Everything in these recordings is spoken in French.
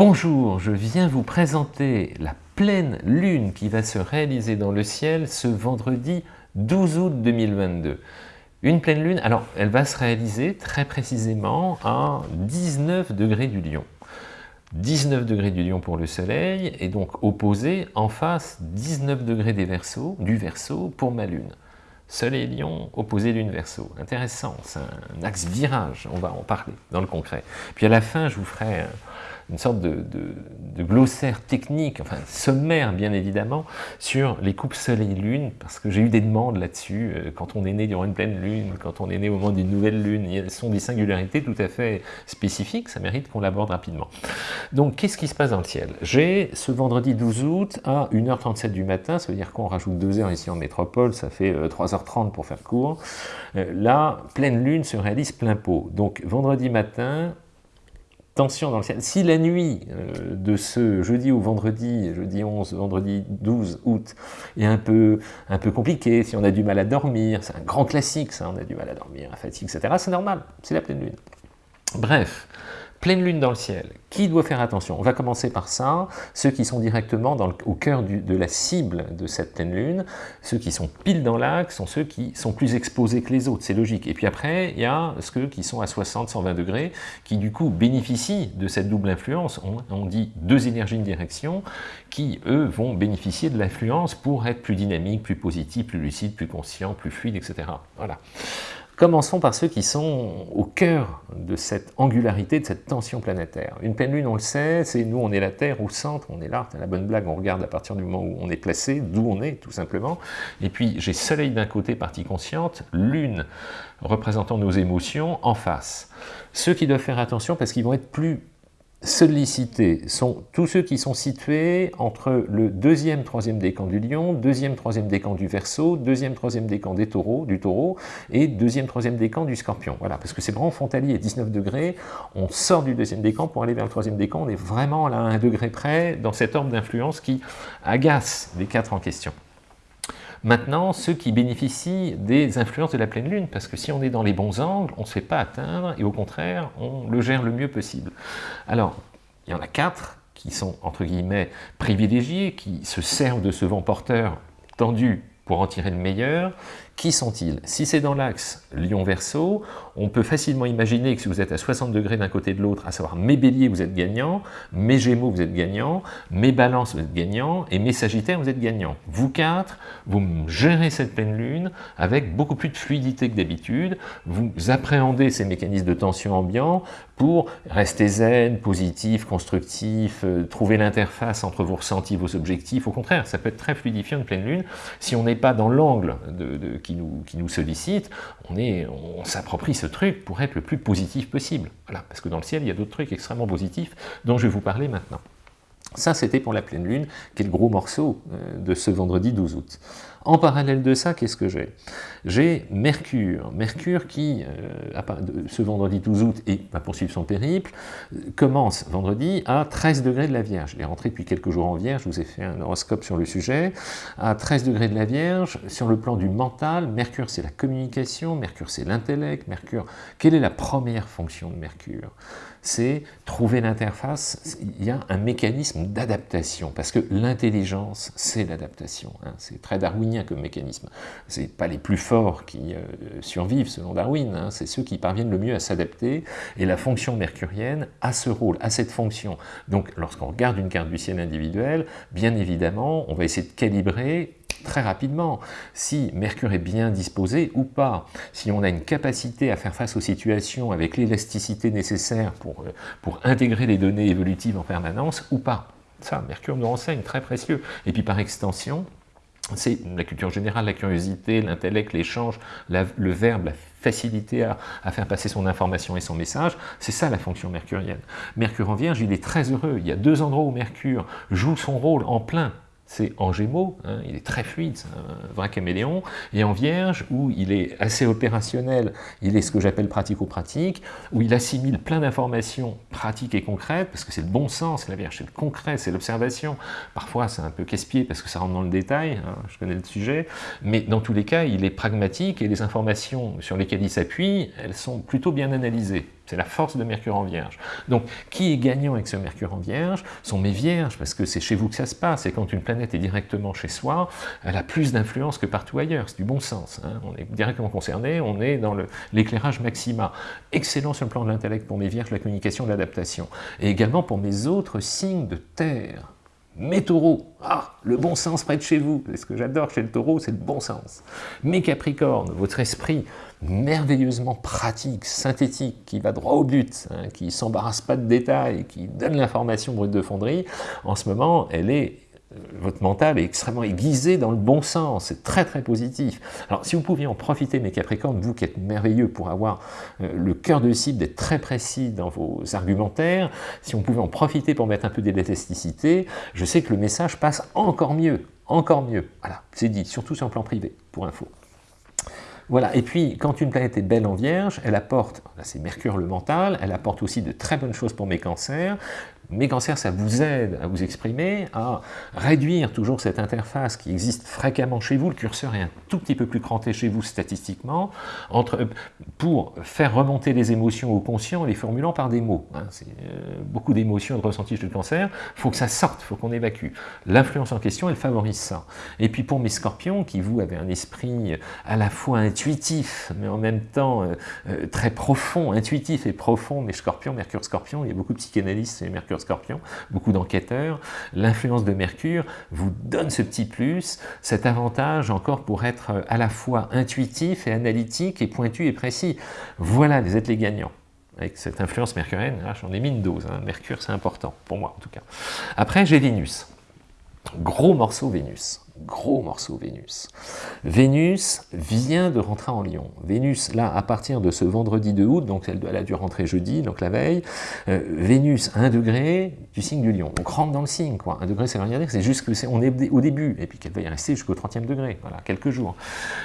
Bonjour, je viens vous présenter la pleine lune qui va se réaliser dans le ciel ce vendredi 12 août 2022. Une pleine lune, alors elle va se réaliser très précisément à 19 degrés du lion. 19 degrés du lion pour le soleil et donc opposé en face 19 degrés des du verso pour ma lune. Soleil lion, opposé lune verso. Intéressant, c'est un axe virage, on va en parler dans le concret. Puis à la fin, je vous ferai une sorte de, glossaire technique, enfin sommaire bien évidemment, sur les coupes soleil-lune, parce que j'ai eu des demandes là-dessus, euh, quand on est né durant une pleine lune, quand on est né au moment d'une nouvelle lune, elles sont des singularités tout à fait spécifiques, ça mérite qu'on l'aborde rapidement. Donc qu'est-ce qui se passe dans le ciel? J'ai ce vendredi 12 août à 1h37 du matin, ça veut dire qu'on rajoute 2 heures ici en métropole, ça fait 3h30 euh, pour faire court, euh, la pleine lune se réalise plein pot. Donc vendredi matin, tension dans le ciel. Si la nuit euh, de ce jeudi ou vendredi, jeudi 11, vendredi 12 août, est un peu, un peu compliquée, si on a du mal à dormir, c'est un grand classique ça, on a du mal à dormir, à fatigue, etc., c'est normal, c'est la pleine lune. Bref, Pleine lune dans le ciel, qui doit faire attention? On va commencer par ça, ceux qui sont directement au cœur de la cible de cette pleine lune, ceux qui sont pile dans l'axe sont ceux qui sont plus exposés que les autres, c'est logique. Et puis après, il y a ceux qui sont à 60, 120 degrés, qui du coup bénéficient de cette double influence, on, dit deux énergies de direction, qui eux vont bénéficier de l'influence pour être plus dynamiques, plus positifs, plus lucides, plus conscients, plus fluides, etc. Voilà. Commençons par ceux qui sont au cœur de cette angularité, de cette tension planétaire. Une pleine lune, on le sait, c'est nous, on est la Terre au centre, on est là, la bonne blague, on regarde à partir du moment où on est placé, d'où on est, tout simplement. Et puis, j'ai soleil d'un côté, partie consciente, lune représentant nos émotions, en face. Ceux qui doivent faire attention, parce qu'ils vont être plus sollicités sont tous ceux qui sont situés entre le deuxième, troisième décan du lion, deuxième, troisième décan du verso, deuxième, troisième décan des taureaux, du taureau, et deuxième, troisième décan du scorpion. Voilà, parce que c'est vraiment frontalier, 19 degrés, on sort du deuxième décan pour aller vers le troisième décan, on est vraiment à un degré près dans cet ordre d'influence qui agace les quatre en question. Maintenant, ceux qui bénéficient des influences de la pleine lune, parce que si on est dans les bons angles, on ne se fait pas atteindre, et au contraire, on le gère le mieux possible. Alors, il y en a quatre qui sont, entre guillemets, privilégiés, qui se servent de ce vent porteur tendu pour en tirer le meilleur. Qui sont-ils? Si c'est dans l'axe Lion-Verseau, on peut facilement imaginer que si vous êtes à 60 degrés d'un côté de l'autre, à savoir mes béliers, vous êtes gagnant, mes gémeaux, vous êtes gagnant, mes balances, vous êtes gagnant, et mes sagittaires, vous êtes gagnant. Vous quatre, vous gérez cette pleine lune avec beaucoup plus de fluidité que d'habitude, vous appréhendez ces mécanismes de tension ambiant pour rester zen, positif, constructif, euh, trouver l'interface entre vos ressentis, vos objectifs. Au contraire, ça peut être très fluidifiant une pleine lune si on n'est pas dans l'angle qui, nous, qui nous sollicite, on, on s'approprie ce truc pour être le plus positif possible. Voilà, parce que dans le ciel, il y a d'autres trucs extrêmement positifs dont je vais vous parler maintenant. Ça, c'était pour la pleine lune, qui est le gros morceau euh, de ce vendredi 12 août. En parallèle de ça, qu'est-ce que j'ai? J'ai Mercure. Mercure qui, euh, ce vendredi 12 août, et va poursuivre son périple, euh, commence vendredi à 13 degrés de la Vierge. Il est rentré depuis quelques jours en Vierge, je vous ai fait un horoscope sur le sujet. À 13 degrés de la Vierge, sur le plan du mental, Mercure c'est la communication, Mercure c'est l'intellect, Mercure... Quelle est la première fonction de Mercure? C'est trouver l'interface, il y a un mécanisme d'adaptation, parce que l'intelligence, c'est l'adaptation. Hein. c'est très darwinien comme mécanisme. Ce pas les plus forts qui euh, survivent selon Darwin, hein. c'est ceux qui parviennent le mieux à s'adapter, et la fonction mercurienne a ce rôle, a cette fonction. Donc lorsqu'on regarde une carte du ciel individuelle, bien évidemment, on va essayer de calibrer très rapidement si Mercure est bien disposé ou pas, si on a une capacité à faire face aux situations avec l'élasticité nécessaire pour, euh, pour intégrer les données évolutives en permanence ou pas. Ça, Mercure nous renseigne, très précieux. Et puis par extension, c'est la culture générale, la curiosité, l'intellect, l'échange, le verbe, la facilité à, faire passer son information et son message, c'est ça la fonction mercurienne. Mercure en Vierge, il est très heureux, il y a deux endroits où Mercure joue son rôle en plein, c'est en Gémeaux, hein, il est très fluide, c'est un vrai caméléon, et en Vierge, où il est assez opérationnel, il est ce que j'appelle pratico-pratique, où il assimile plein d'informations pratiques et concrètes, parce que c'est le bon sens, la Vierge, c'est le concret, c'est l'observation. Parfois, c'est un peu casse-pied, parce que ça rentre dans le détail, hein, je connais le sujet, mais dans tous les cas, il est pragmatique, et les informations sur lesquelles il s'appuie, elles sont plutôt bien analysées. C'est la force de Mercure en Vierge. Donc, qui est gagnant avec ce Mercure en Vierge sont mes Vierges, parce que c'est chez vous que ça se passe, et quand une planète est directement chez soi, elle a plus d'influence que partout ailleurs, c'est du bon sens. Hein. On est directement concerné, on est dans l'éclairage maxima. Excellent sur le plan de l'intellect pour mes Vierges, la communication, l'adaptation. Et également pour mes autres signes de terre. Mes taureaux, ah, le bon sens près de chez vous. Ce que j'adore chez le taureau, c'est le bon sens. Mes capricornes, votre esprit merveilleusement pratique, synthétique, qui va droit au but, hein, qui s'embarrasse pas de détails, qui donne l'information brute de fonderie, en ce moment, elle est votre mental est extrêmement aiguisé dans le bon sens, c'est très très positif. Alors si vous pouviez en profiter mes Capricornes, vous qui êtes merveilleux pour avoir euh, le cœur de cible, d'être très précis dans vos argumentaires, si on pouvait en profiter pour mettre un peu d'élasticité, je sais que le message passe encore mieux, encore mieux. Voilà, c'est dit, surtout sur le plan privé, pour info. Voilà, et puis quand une planète est belle en Vierge, elle apporte, là c'est Mercure le mental, elle apporte aussi de très bonnes choses pour mes cancers, mes cancers, ça vous aide à vous exprimer, à réduire toujours cette interface qui existe fréquemment chez vous, le curseur est un tout petit peu plus cranté chez vous statistiquement, pour faire remonter les émotions au conscient en les formulant par des mots. Hein. euh, beaucoup d'émotions, de ressentis du cancer, il faut que ça sorte, il faut qu'on évacue. L'influence en question, elle favorise ça. Et puis pour mes scorpions, qui vous avez un esprit à la fois intuitif, mais en même temps euh, euh, très profond, intuitif et profond, mes scorpions, Mercure scorpion, il y a beaucoup de psychanalystes et Mercure Scorpion, beaucoup d'enquêteurs, l'influence de Mercure vous donne ce petit plus, cet avantage encore pour être euh, à la fois intuitif et analytique et pointu et précis. Voilà, vous êtes les gagnants avec cette influence mercurienne, j'en ai mis une dose, hein. Mercure c'est important, pour moi en tout cas. Après j'ai Vénus, gros morceau Vénus gros morceau Vénus. Vénus vient de rentrer en Lion. Vénus, là, à partir de ce vendredi 2 août, donc elle, a dû rentrer jeudi, donc la veille, euh, Vénus, 1 degré du signe du Lion. Donc rentre dans le signe, quoi. 1 degré, c'est rien dire, c'est juste que est, on est au début, et puis qu'elle va y rester jusqu'au 30e degré, voilà, quelques jours.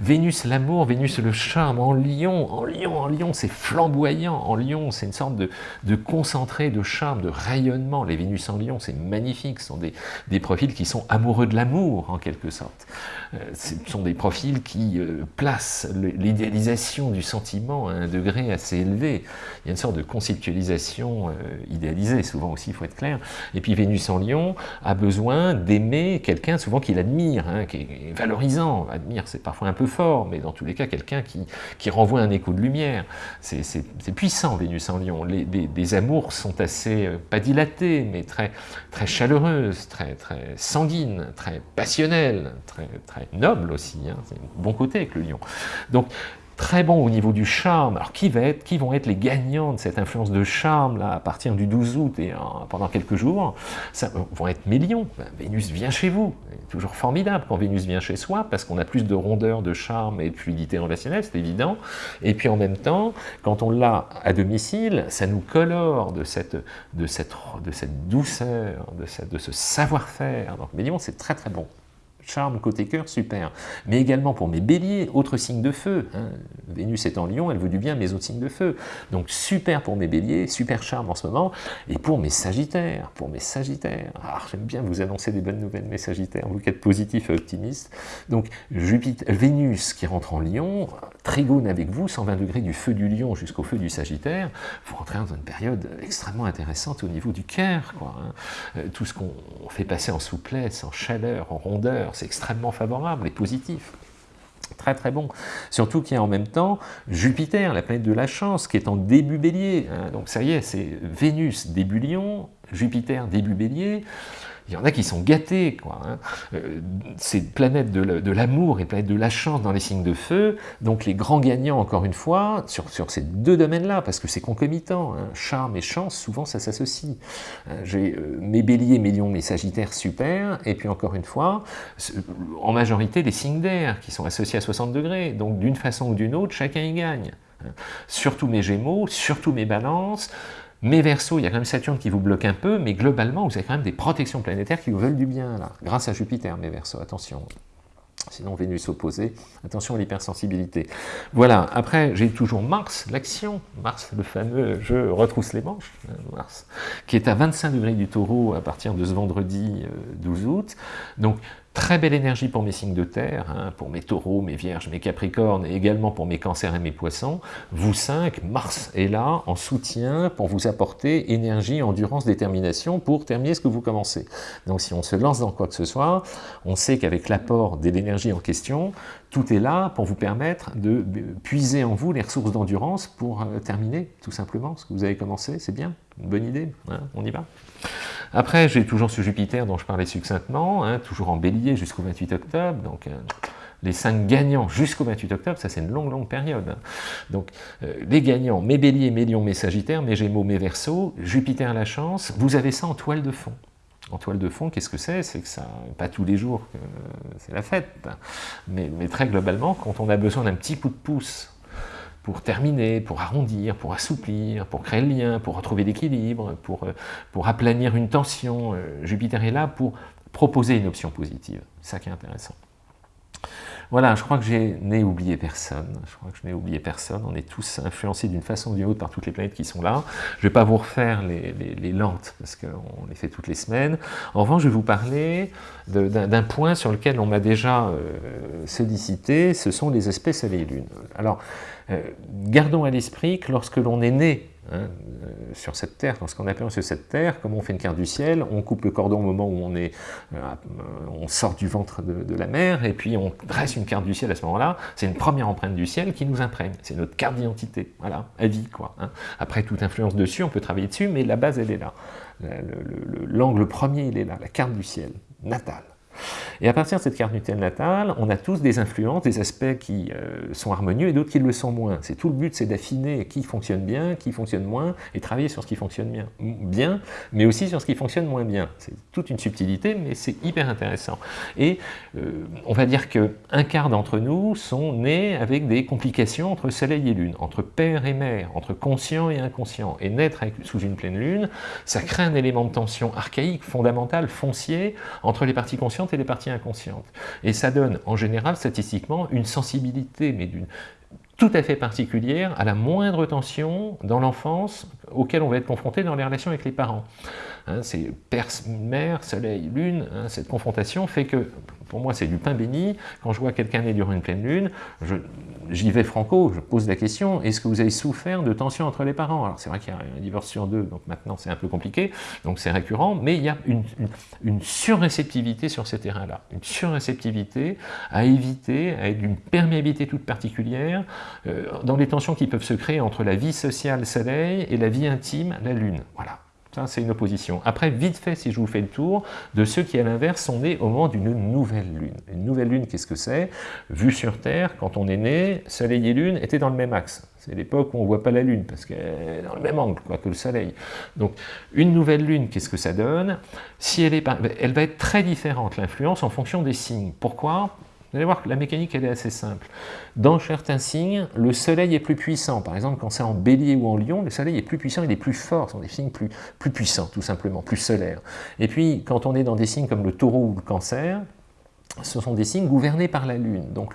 Vénus, l'amour, Vénus, le charme, en Lion, en Lion, en Lion, c'est flamboyant, en Lion, c'est une sorte de, de, concentré de charme, de rayonnement. Les Vénus en Lion, c'est magnifique, ce sont des, des profils qui sont amoureux de l'amour, en quelque sorte. Euh, ce sont des profils qui euh, placent l'idéalisation du sentiment à un degré assez élevé. Il y a une sorte de conceptualisation euh, idéalisée, souvent aussi, il faut être clair. Et puis Vénus en Lion a besoin d'aimer quelqu'un souvent qu'il admire, hein, qui est valorisant. Admire, c'est parfois un peu fort, mais dans tous les cas, quelqu'un qui, qui renvoie un écho de lumière. C'est puissant, Vénus en Lion. Les, amours sont assez, pas dilatés, mais très, très chaleureuses, très, très sanguines, très passionnelles très, très noble aussi, hein, c'est un bon côté avec le lion. Donc, très bon au niveau du charme. Alors, qui, va être, vont être les gagnants de cette influence de charme là, à partir du 12 août et pendant quelques jours? Ça vont être mes lions. Ben, Vénus vient chez vous. Toujours formidable quand Vénus vient chez soi parce qu'on a plus de rondeur, de charme et de fluidité relationnelle, c'est évident. Et puis en même temps, quand on l'a à domicile, ça nous colore de cette, douceur, de, de ce savoir-faire. Donc mes lions, c'est très très bon charme côté cœur, super. Mais également pour mes béliers, autre signe de feu. Hein. Vénus est en lion, elle veut du bien mes autres signes de feu. Donc super pour mes béliers, super charme en ce moment. Et pour mes sagittaires, pour mes sagittaires. Ah, j'aime bien vous annoncer des bonnes nouvelles, mes sagittaires, vous qui êtes positifs et optimistes. Donc Jupiter, Vénus qui rentre en lion, trigone avec vous, 120 degrés du feu du lion jusqu'au feu du sagittaire, vous rentrez dans une période extrêmement intéressante au niveau du cœur. Hein. Euh, tout ce qu'on fait passer en souplesse, en chaleur, en rondeur, extrêmement favorable et positif. Très très bon. Surtout qu'il y a en même temps Jupiter, la planète de la chance, qui est en début bélier. Hein. Donc ça y est, c'est Vénus début lion, Jupiter début bélier il y en a qui sont gâtés. Quoi, hein. euh, ces planètes de l'amour et planètes de la chance dans les signes de feu, donc les grands gagnants, encore une fois, sur, sur ces deux domaines-là, parce que c'est concomitant, hein. charme et chance, souvent ça s'associe. Hein, j'ai euh, mes béliers, mes lions, mes sagittaires, super, et puis encore une fois, en majorité les signes d'air, qui sont associés à 60 degrés, donc d'une façon ou d'une autre, chacun y gagne. Surtout mes gémeaux, surtout mes balances, mes versos, il y a quand même Saturne qui vous bloque un peu, mais globalement, vous avez quand même des protections planétaires qui vous veulent du bien, là, grâce à Jupiter, mes versos, attention. Sinon, Vénus opposée, attention à l'hypersensibilité. Voilà, après, j'ai toujours Mars, l'action, Mars, le fameux je retrousse les manches, hein, Mars, qui est à 25 degrés du taureau à partir de ce vendredi 12 euh, août. Donc, Très belle énergie pour mes signes de terre, hein, pour mes taureaux, mes vierges, mes capricornes, et également pour mes cancers et mes poissons. Vous 5, Mars est là en soutien pour vous apporter énergie, endurance, détermination pour terminer ce que vous commencez. Donc si on se lance dans quoi que ce soit, on sait qu'avec l'apport de l'énergie en question, tout est là pour vous permettre de puiser en vous les ressources d'endurance pour euh, terminer tout simplement ce que vous avez commencé. C'est bien, une bonne idée, hein, on y va? Après, j'ai toujours ce Jupiter dont je parlais succinctement, hein, toujours en bélier jusqu'au 28 octobre, donc euh, les cinq gagnants jusqu'au 28 octobre, ça c'est une longue, longue période. Hein. Donc euh, les gagnants, mes béliers, mes lions, mes sagittaires, mes gémeaux, mes versos, Jupiter la chance, vous avez ça en toile de fond. En toile de fond, qu'est-ce que c'est? C'est que ça, pas tous les jours c'est la fête, mais, mais très globalement, quand on a besoin d'un petit coup de pouce pour terminer, pour arrondir, pour assouplir, pour créer le lien, pour retrouver l'équilibre, pour, euh, pour aplanir une tension. Euh, Jupiter est là pour proposer une option positive. C'est ça qui est intéressant. Voilà, je crois que je n'ai oublié personne. Je crois que je n'ai oublié personne. On est tous influencés d'une façon ou d'une autre par toutes les planètes qui sont là. Je ne vais pas vous refaire les, lentes, parce qu'on les fait toutes les semaines. En revanche, je vais vous parler d'un point sur lequel on m'a déjà euh, sollicité, ce sont les aspects Soleil-Lune. Alors, euh, gardons à l'esprit que lorsque l'on est né hein, euh, sur cette terre, lorsqu'on appelle sur cette terre, comme on fait une carte du ciel, on coupe le cordon au moment où on, est, euh, on sort du ventre de, la mer, et puis on dresse une carte du ciel à ce moment-là, c'est une première empreinte du ciel qui nous imprègne, c'est notre carte d'identité, voilà, à vie quoi. Hein. Après toute influence dessus, on peut travailler dessus, mais la base elle est là. L'angle premier il est là, la carte du ciel, natale. Et à partir de cette carte Nutelle natale, on a tous des influences, des aspects qui euh, sont harmonieux et d'autres qui le sont moins. C'est tout le but, c'est d'affiner qui fonctionne bien, qui fonctionne moins, et travailler sur ce qui fonctionne bien, bien mais aussi sur ce qui fonctionne moins bien. C'est toute une subtilité, mais c'est hyper intéressant. Et euh, on va dire qu'un quart d'entre nous sont nés avec des complications entre soleil et lune, entre père et mère, entre conscient et inconscient. Et naître sous une pleine lune, ça crée un élément de tension archaïque, fondamental, foncier, entre les parties conscientes et les parties inconscientes. Et ça donne, en général, statistiquement, une sensibilité, mais d'une tout à fait particulière à la moindre tension dans l'enfance auquel on va être confronté dans les relations avec les parents. Hein, c'est père, mère, soleil, lune, hein, cette confrontation fait que, pour moi c'est du pain béni, quand je vois quelqu'un né durant une pleine lune, j'y vais franco, je pose la question, est-ce que vous avez souffert de tension entre les parents? Alors c'est vrai qu'il y a un divorce sur deux, donc maintenant c'est un peu compliqué, donc c'est récurrent, mais il y a une, une, surréceptivité sur ces terrains-là, une surréceptivité à éviter, à être d'une perméabilité toute particulière, euh, dans les tensions qui peuvent se créer entre la vie sociale soleil et la vie intime la lune. Voilà. C'est une opposition. Après, vite fait, si je vous fais le tour, de ceux qui, à l'inverse, sont nés au moment d'une nouvelle lune. Une nouvelle lune, qu'est-ce que c'est? Vue sur Terre, quand on est né, Soleil et Lune étaient dans le même axe. C'est l'époque où on ne voit pas la Lune, parce qu'elle est dans le même angle que le Soleil. Donc, une nouvelle Lune, qu'est-ce que ça donne? Si elle, est, elle va être très différente, l'influence, en fonction des signes. Pourquoi? Vous allez voir que la mécanique, elle est assez simple. Dans certains signes, le soleil est plus puissant. Par exemple, quand c'est en bélier ou en lion, le soleil est plus puissant, il est plus fort. Ce sont des signes plus, plus puissants, tout simplement, plus solaires. Et puis, quand on est dans des signes comme le taureau ou le cancer, ce sont des signes gouvernés par la Lune. Donc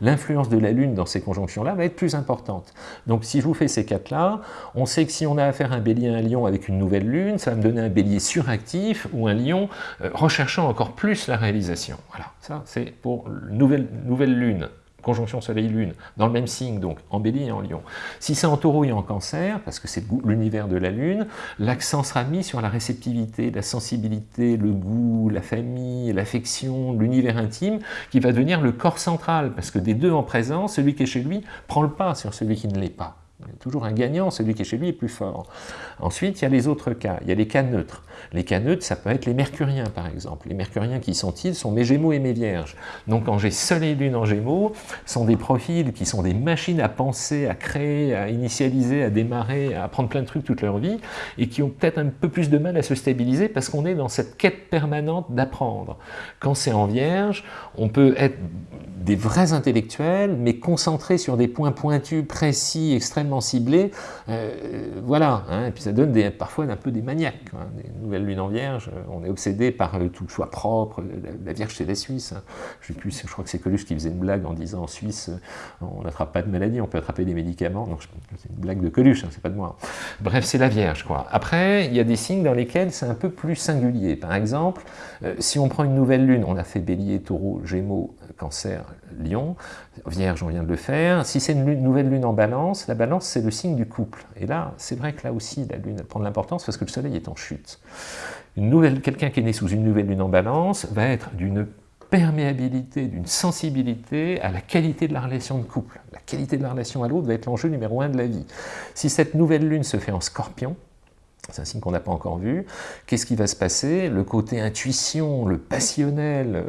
l'influence de la Lune dans ces conjonctions-là va être plus importante. Donc si je vous fais ces quatre-là, on sait que si on a affaire à un bélier à un lion avec une nouvelle Lune, ça va me donner un bélier suractif ou un lion euh, recherchant encore plus la réalisation. Voilà, ça c'est pour nouvelle, nouvelle Lune conjonction Soleil-Lune, dans le même signe, donc en bélier et en lion. Si c'est en taureau et en cancer, parce que c'est l'univers de la Lune, l'accent sera mis sur la réceptivité, la sensibilité, le goût, la famille, l'affection, l'univers intime, qui va devenir le corps central, parce que des deux en présence, celui qui est chez lui prend le pas sur celui qui ne l'est pas. Il y a toujours un gagnant, celui qui est chez lui est plus fort. Ensuite, il y a les autres cas, il y a les cas neutres. Les cas neutres, ça peut être les mercuriens, par exemple. Les mercuriens, qui sont-ils sont mes gémeaux et mes vierges. Donc, quand j'ai soleil et lune en gémeaux, sont des profils qui sont des machines à penser, à créer, à initialiser, à démarrer, à apprendre plein de trucs toute leur vie, et qui ont peut-être un peu plus de mal à se stabiliser parce qu'on est dans cette quête permanente d'apprendre. Quand c'est en vierge, on peut être des vrais intellectuels, mais concentrés sur des points pointus, précis, extrêmement extrêmement euh, voilà, hein. et puis ça donne parfois un peu des maniaques, hein. des nouvelles lunes en vierge, on est obsédé par tout le choix propre, la, vierge c'est les Suisses, hein. je, crois que c'est Coluche qui faisait une blague en disant en Suisse, on n'attrape pas de maladie, on peut attraper des médicaments, non, c'est une blague de Coluche, c'est pas de moi. Bref, c'est la vierge, quoi. Après, il y a des signes dans lesquels c'est un peu plus singulier, par exemple, euh, si on prend une nouvelle lune, on a fait bélier, taureau, gémeaux, cancer, lion, vierge, on vient de le faire. Si c'est une nouvelle lune en balance, la balance, c'est le signe du couple. Et là, c'est vrai que là aussi, la lune prend de l'importance parce que le soleil est en chute. Quelqu'un qui est né sous une nouvelle lune en balance va être d'une perméabilité, d'une sensibilité à la qualité de la relation de couple. La qualité de la relation à l'autre va être l'enjeu numéro un de la vie. Si cette nouvelle lune se fait en scorpion, c'est un signe qu'on n'a pas encore vu. Qu'est-ce qui va se passer? Le côté intuition, le passionnel,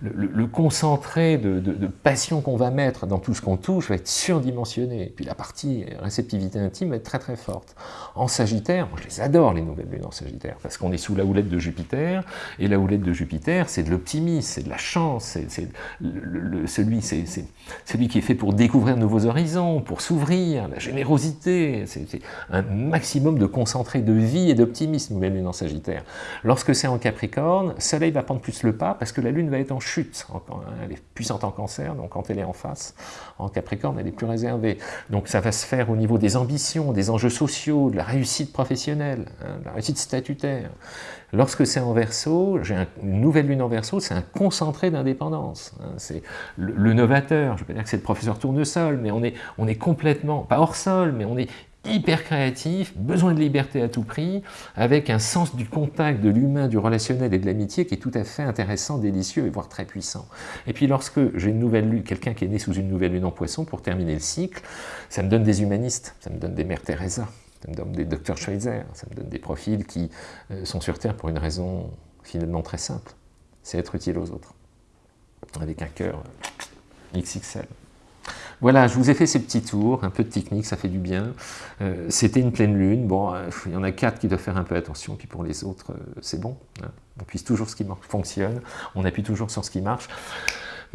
le, concentré de, passion qu'on va mettre dans tout ce qu'on touche va être surdimensionné. Et puis la partie réceptivité intime va être très très forte. En Sagittaire, moi je les adore les nouvelles lunes en Sagittaire, parce qu'on est sous la houlette de Jupiter, et la houlette de Jupiter, c'est de l'optimisme, c'est de la chance, c'est celui, celui qui est fait pour découvrir de nouveaux horizons, pour s'ouvrir, la générosité, c'est un maximum de concentration de vie et d'optimisme, nouvelle lune en Sagittaire. Lorsque c'est en Capricorne, Soleil va prendre plus le pas parce que la lune va être en chute. Elle est puissante en Cancer, donc quand elle est en face, en Capricorne, elle est plus réservée. Donc ça va se faire au niveau des ambitions, des enjeux sociaux, de la réussite professionnelle, hein, de la réussite statutaire. Lorsque c'est en Verseau, j'ai une nouvelle lune en Verseau, c'est un concentré d'indépendance. Hein. c'est le, novateur, je ne veux pas dire que c'est le professeur tournesol, mais on est, on est complètement, pas hors sol, mais on est hyper créatif, besoin de liberté à tout prix, avec un sens du contact, de l'humain, du relationnel et de l'amitié qui est tout à fait intéressant, délicieux et voire très puissant. Et puis lorsque j'ai une nouvelle lune, quelqu'un qui est né sous une nouvelle lune en poisson, pour terminer le cycle, ça me donne des humanistes, ça me donne des mères Teresa, ça me donne des docteurs Schweitzer, ça me donne des profils qui euh, sont sur Terre pour une raison finalement très simple, c'est être utile aux autres, avec un cœur XXL. Voilà, je vous ai fait ces petits tours, un peu de technique, ça fait du bien. Euh, c'était une pleine lune, bon, euh, il y en a quatre qui doivent faire un peu attention, puis pour les autres, euh, c'est bon. Hein. On puisse toujours ce qui fonctionne, on appuie toujours sur ce qui marche.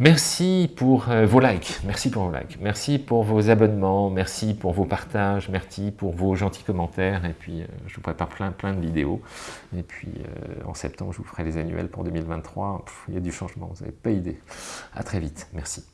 Merci pour vos likes, merci pour vos likes, merci pour vos abonnements, merci pour vos partages, merci pour vos gentils commentaires, et puis je vous prépare plein plein de vidéos, et puis en septembre je vous ferai les annuels pour 2023, il y a du changement, vous n'avez pas idée. À très vite, merci.